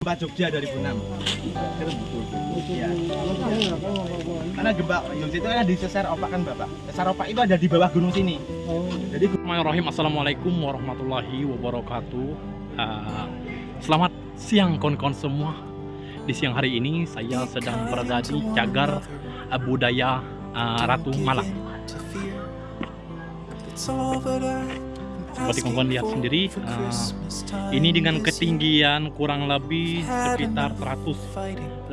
Gempa Jogja 2006. Iya. Karena gempa Jogja itu kan di Sesar Opak kan Bapak. Sesar Opak itu ada di bawah gunung sini. Jadi Bismillahirrahmanirrahim Assalamualaikum warahmatullahi wabarakatuh Uh, Selamat siang kawan-kawan semua Di siang hari ini saya sedang berada di cagar uh, budaya uh, Ratu Malang Seperti kawan-kawan lihat sendiri uh, Ini dengan ketinggian kurang lebih sekitar 150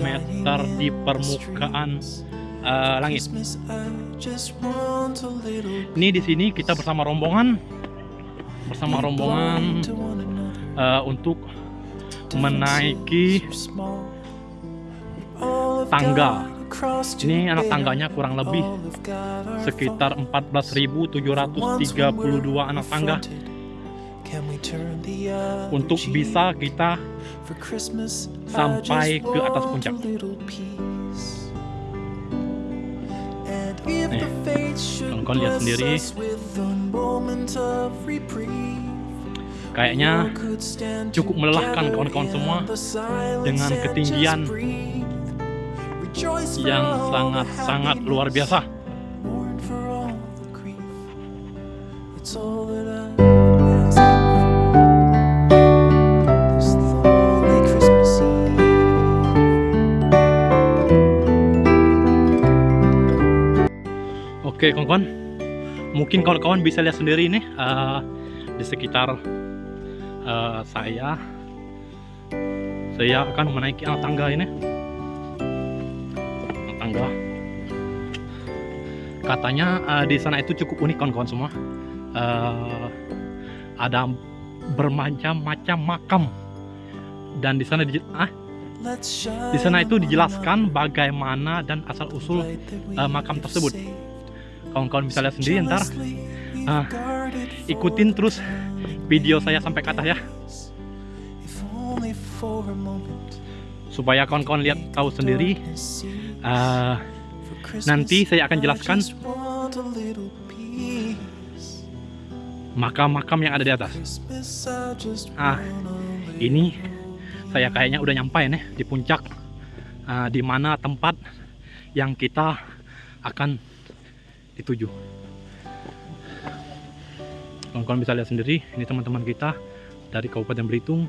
meter di permukaan uh, langit Ini di sini kita bersama rombongan bersama rombongan uh, untuk menaiki tangga. Ini anak tangganya kurang lebih sekitar 14.732 anak tangga untuk bisa kita sampai ke atas puncak. Nih, kawan-kawan lihat sendiri. Kayaknya cukup melelahkan kawan-kawan semua dengan ketinggian yang sangat-sangat luar biasa. Oke kawan-kawan, mungkin kawan-kawan bisa lihat sendiri nih uh, di sekitar uh, saya. Saya akan menaiki anak tangga ini. Katanya uh, di sana itu cukup unik kawan-kawan semua. Uh, ada bermacam-macam makam. Dan di sana di ah, di sana itu dijelaskan bagaimana dan asal usul uh, makam tersebut. Kawan-kawan bisa lihat sendiri ntar. Uh, ikutin terus video saya sampai ke atas ya. Supaya kawan-kawan lihat tahu sendiri uh, nanti saya akan jelaskan makam-makam yang ada di atas. Ah ini saya kayaknya udah nyampe nih di puncak uh, di mana tempat yang kita akan dituju. Kawan-kawan bisa lihat sendiri ini teman-teman kita dari Kabupaten Belitung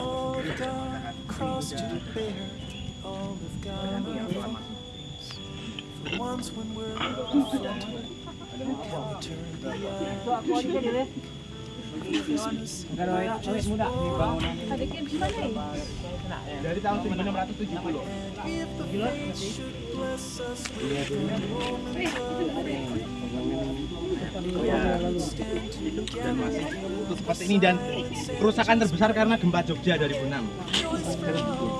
all the dark cross to bear, all of God For once when we're affronted, can we turn the eye Christmas, Christmas, Christmas, Christmas, Christmas, Christmas, Dari tahun 1670. dan masih utuh seperti ini dan kerusakan terbesar karena gempa Jogja 2006 Iya.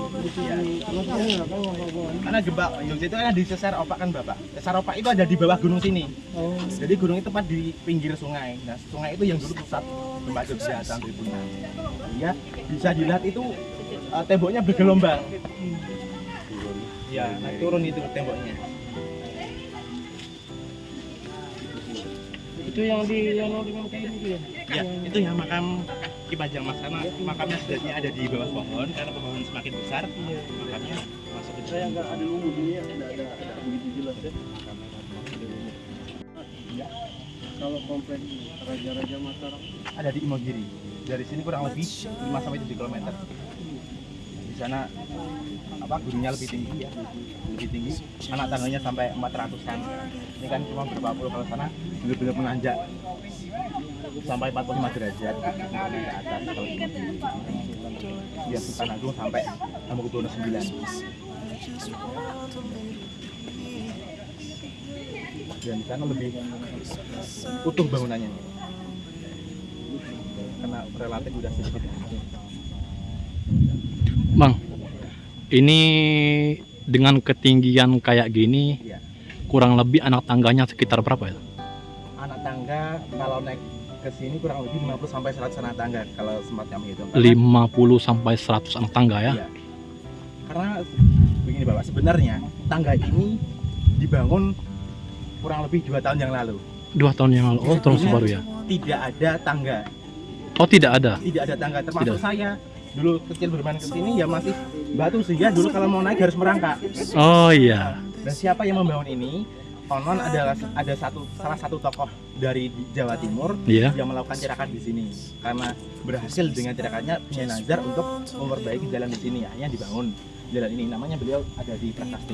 Karena gempa Jogja itu kan di Sesar Opak kan Bapak? Sesar Opak itu ada di bawah gunung sini. Jadi gunung itu tepat di pinggir sungai. Nah sungai itu yang dulu pusat gempa Jogja tahun 2006 ya bisa dilihat itu eh, temboknya bergelombang. Ya naik turun itu temboknya. Itu yang di yang dengan kayak gitu ya? Ya, itu yang makam Ki Pajang Mas karena makamnya sebenarnya ada di bawah pohon karena pohon semakin besar, makamnya masuk ke saya nggak ada lumut ini ya ada ada ada begitu jelas ya kalau komplek raja-raja Mataram Ada di Imogiri. Dari sini kurang lebih 5 sampai 7 km. Di sana apa gunungnya lebih tinggi ya, lebih tinggi. Anak tangganya sampai 400-an. Ini kan cuma berapa puluh kalau sana benar-benar menanjak sampai 45 derajat ke atas kalau di. Ya Sultan Agung sampai Hamengkubuwono 9. dan di sana lebih utuh bangunannya karena relatif udah sedikit Bang, ini dengan ketinggian kayak gini, Iya. kurang lebih anak tangganya sekitar berapa ya? anak tangga kalau naik ke sini kurang lebih 50 sampai 100 anak tangga kalau sempat kami hitung. Karena- 50 sampai 100 anak tangga ya? Iya. Karena begini Bapak, sebenarnya tangga ini dibangun kurang lebih dua tahun yang lalu. Dua tahun yang lalu. Oh, terus baru ya? Tidak ada tangga, Oh, tidak ada. tidak ada tangga. Termasuk Tidak. saya dulu kecil bermain ke sini ya masih batu sehingga dulu kalau mau naik harus merangkak. Oh iya. Dan siapa yang membangun ini? Konon adalah ada satu salah satu tokoh dari Jawa Timur Iya. yang melakukan tirakan di sini karena berhasil dengan tirakannya punya nazar untuk memperbaiki jalan di sini akhirnya dibangun jalan ini namanya beliau ada di Prasasti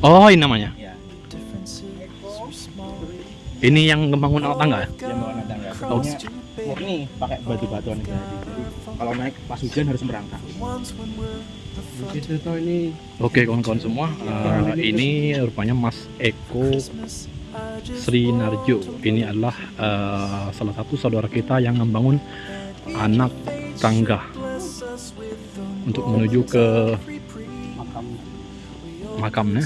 Oh, ini namanya. ya Ini yang membangun anak tangga ya? yang bawa anak tangga Pokoknya murni pakai batu-batuan ini jadi kalau naik pas hujan harus merangkak. Ini. Oke kawan-kawan semua, eh, ini rupanya Mas Eko Sri Narjo. Ini adalah eh, salah satu saudara kita yang membangun anak tangga untuk menuju ke makam. makamnya.